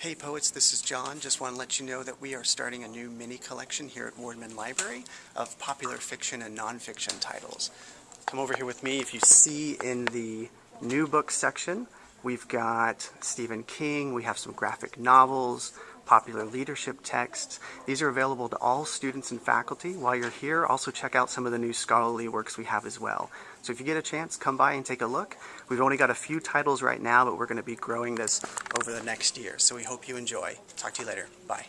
Hey poets, this is John. Just want to let you know that we are starting a new mini collection here at Wardman Library of popular fiction and nonfiction titles. Come over here with me. If you see in the new book section, we've got Stephen King, we have some graphic novels, popular leadership texts. These are available to all students and faculty. While you're here, also check out some of the new scholarly works we have as well. So if you get a chance, come by and take a look. We've only got a few titles right now, but we're going to be growing this over the next year. So we hope you enjoy. Talk to you later. Bye.